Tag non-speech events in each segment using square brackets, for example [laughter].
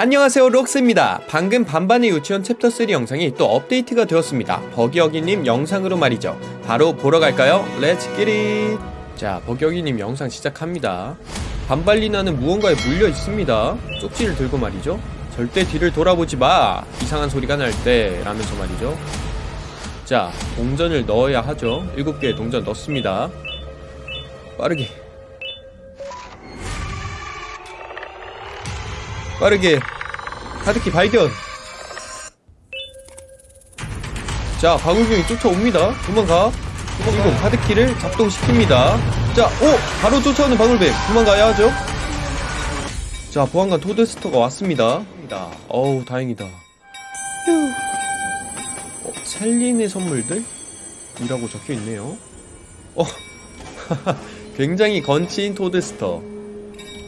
안녕하세요 록스입니다. 방금 반반의 유치원 챕터 3 영상이 또 업데이트가 되었습니다. 버기어기님 영상으로 말이죠. 바로 보러 갈까요? Let's get it 자 버기어기님 영상 시작합니다. 반발리나는 무언가에 물려 있습니다. 쪽지를 들고 말이죠. 절대 뒤를 돌아보지 마. 이상한 소리가 날 때. 라면서 말이죠. 자 동전을 넣어야 하죠. 7개의 동전 넣습니다. 빠르게 빠르게. 카드키 발견. 자 방울경이 쫓아옵니다. 도망가. 도망가 카드키를 작동시킵니다. 자 오! 바로 쫓아오는 방울뱀. 도망가야 하죠? 자 보안관 토드스터가 왔습니다. 어우 다행이다. 휴. 어, 셀린의 선물들? 이라고 적혀있네요. 어 [laughs] 굉장히 건치인 토드스터.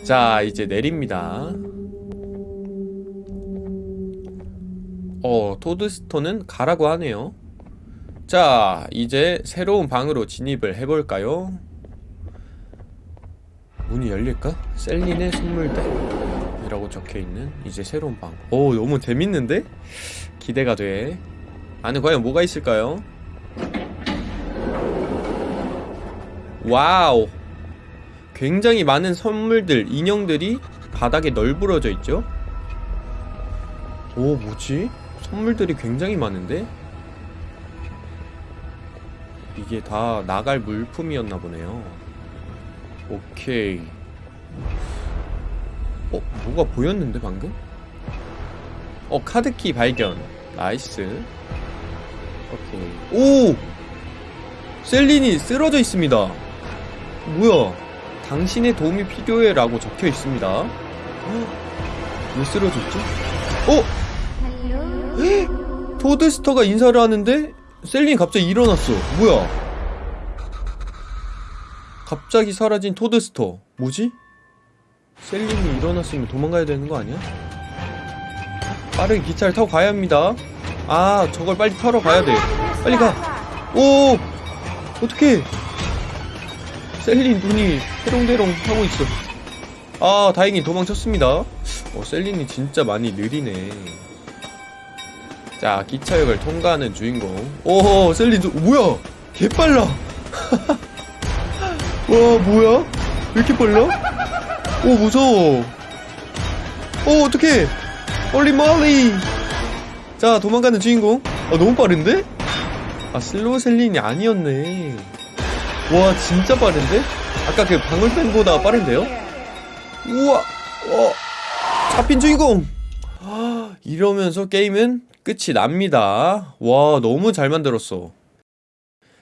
자 이제 내립니다 어, 토드스톤은 가라고 하네요. 자, 이제 새로운 방으로 진입을 해볼까요? 문이 열릴까? 셀린의 선물대 이라고 적혀있는 이제 새로운 방. 오, 너무 재밌는데? 기대가 돼. 안에 과연 뭐가 있을까요? 와우! 굉장히 많은 선물들, 인형들이 바닥에 널브러져 있죠? 오, 뭐지? 선물들이 굉장히 많은데? 이게 다 나갈 물품이었나 보네요 오케이 어? 뭐가 보였는데 방금? 어 카드키 발견 nice 오케이 오! 셀린이 쓰러져 있습니다 뭐야 당신의 도움이 필요해 라고 적혀 있습니다 왜 쓰러졌지? 어? 토드스터가 인사를 하는데 셀린이 갑자기 일어났어. 뭐야? 갑자기 사라진 토드스터. 뭐지? 셀린이 일어났으면 도망가야 되는 거 아니야? 빠르게 기차를 타고 가야 합니다. 아 저걸 빨리 타러 가야 돼. 빨리 가오! 어떡해? 셀린 눈이 해롱대롱 하고 있어. 아 다행히 도망쳤습니다. 어 셀린이 진짜 많이 느리네 자 기차역을 통과하는 주인공. 오호 셀린 저, 뭐야? 개빨라. [laughs] 와 뭐야? 왜 이렇게 빨라? 오 무서워. 오 어떡해. 얼른 멀리. 자 도망가는 주인공. 아 너무 빠른데? 아 슬로우 셀린이 아니었네. 와 진짜 빠른데? 아까 그 방울뱀보다 빠른데요? 우와 어 잡힌 주인공. [gasps] 이러면서 게임은 끝이 납니다. 와 너무 잘 만들었어.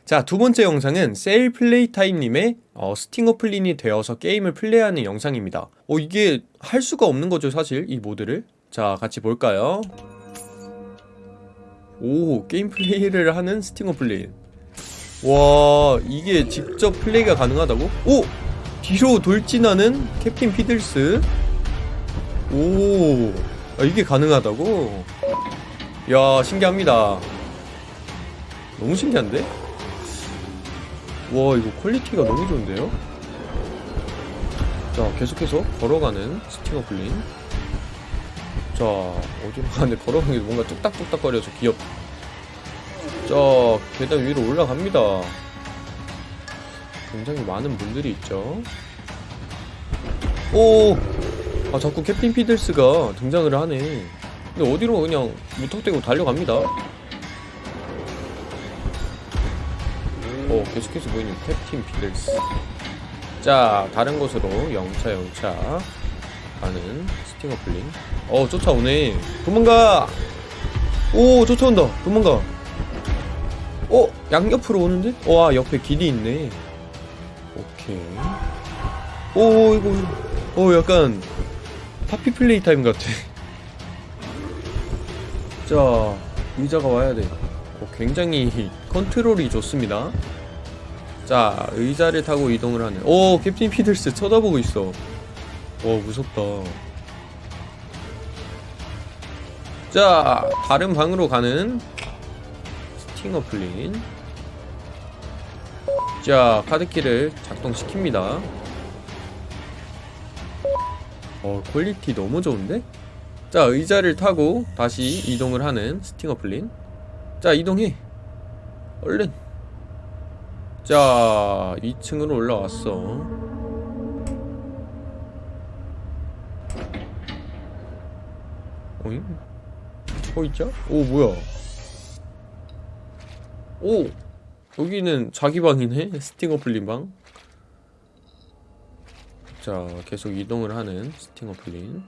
자 두번째 영상은 세일 플레이 타임님의 어, 스팅어 플린이 되어서 게임을 플레이하는 영상입니다. 어 이게 할 수가 없는 거죠 사실 이 모드를. 자 같이 볼까요? 오 게임 플레이를 하는 스팅어 플린. 와 이게 직접 플레이가 가능하다고? 오! 뒤로 돌진하는 캡틴 피들스 오 아, 이게 가능하다고? 야 신기합니다 너무 신기한데? 와 이거 퀄리티가 너무 좋은데요? 자 계속해서 걸어가는 스팅어 플린 자 어디로 가는데 걸어가는 게 뭔가 뚝딱뚝딱 거려서 귀엽다 자 계단 위로 올라갑니다 굉장히 많은 분들이 있죠 오! 아 자꾸 캡틴 피들스가 등장을 하네 근데 어디로 그냥 무턱대고 달려갑니다. 오 계속해서 보이는 캡틴 피들스. 자 다른 곳으로 영차 영차 가는 스팅어 플린 어 쫓아오네. 도망가! 오 쫓아온다. 도망가. 어 양옆으로 오는데? 와 옆에 길이 있네. 오케이. 오 이거 어 약간 파피 플레이 타임 같아 자 의자가 와야 돼. 어, 굉장히 [laughs] 컨트롤이 좋습니다. 자 의자를 타고 이동을 하는 오 캡틴 피들스 쳐다보고 있어. 와 무섭다. 자 다른 방으로 가는 스팅어 플린. 자 카드키를 작동시킵니다. 어 퀄리티 너무 좋은데? 자 의자를 타고 다시 이동을 하는 스팅어 플린. 자 이동해. 얼른. 자 2층으로 올라왔어. 오잉? 호이자? 오 뭐야? 오! 여기는 자기 방이네? 스팅어 플린 방? 자, 계속 이동을 하는 스팅어 플린.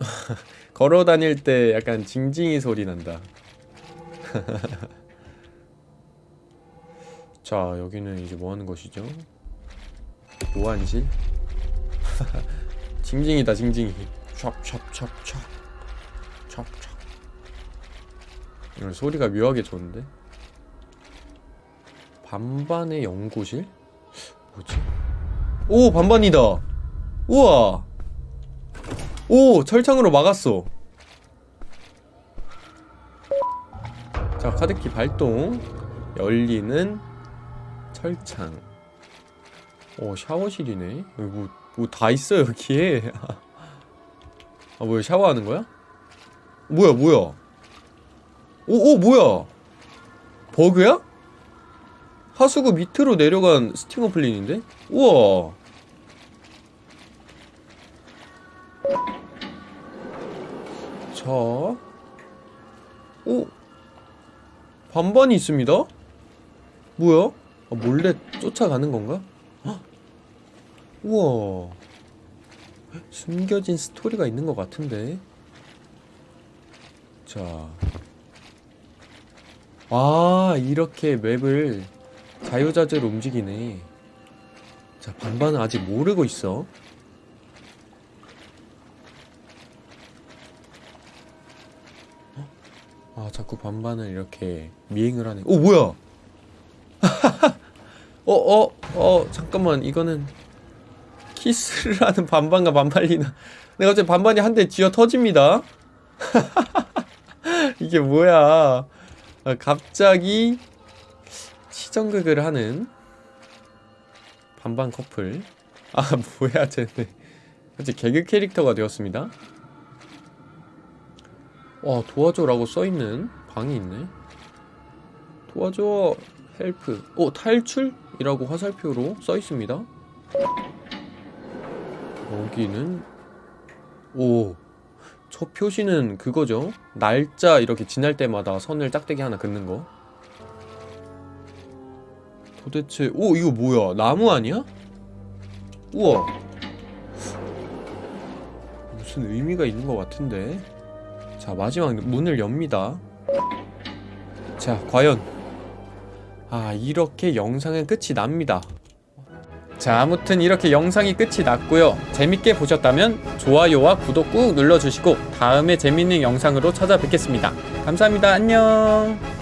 [laughs] 걸어 다닐 때 약간 징징이 소리 난다. [laughs] 자, 여기는 이제 뭐 하는 것이죠? 보안실? [laughs] 징징이다, 징징이. 찹찹찹찹. 찹찹. 오늘 소리가 묘하게 좋은데? 반반의 연구실? 뭐지? 오 반반이다 우와 오 철창으로 막았어. 자 카드키 발동. 열리는 철창. 오 샤워실이네. 뭐 뭐 다 있어 여기에. [laughs] 아 뭐야 샤워하는 거야? 뭐야 뭐야? 오오 뭐야? 버그야? 하수구 밑으로 내려간 스팅어 플린인데? 우와 자, 오, 반반이 있습니다. 뭐야? 아, 몰래 쫓아가는 건가? 헉! 우와, 숨겨진 스토리가 있는 것 같은데. 자, 아 이렇게 맵을 자유자재로 움직이네. 자, 반반은 아직 모르고 있어. 자꾸 반반을 이렇게 미행을 하네. 오 뭐야? 어어어 [laughs] 어, 어, 잠깐만. 이거는 키스를 [laughs] 하는 반반과 반팔리나. 내가 갑자기 반반이 한 대 쥐어 터집니다. [laughs] 이게 뭐야? 아, 갑자기 치정극을 하는 반반 커플. 아 뭐야 쟤네. 갑자기 개그 캐릭터가 되었습니다 와 도와줘라고 써있는 방이 있네. 도와줘 help. 오 탈출 이라고 화살표로 써있습니다. 여기는 오 저 표시는 그거죠? 날짜 이렇게 지날 때마다 선을 짝대기 하나 긋는 거. 도대체 오 이거 뭐야? 나무 아니야? 우와. 무슨 의미가 있는 것 같은데 자 마지막 문을 엽니다. 자 과연. 아 이렇게 영상은 끝이 납니다. 자 아무튼 이렇게 영상이 끝이 났고요. 재밌게 보셨다면 좋아요와 구독 꾹 눌러주시고 다음에 재밌는 영상으로 찾아뵙겠습니다. 감사합니다. 안녕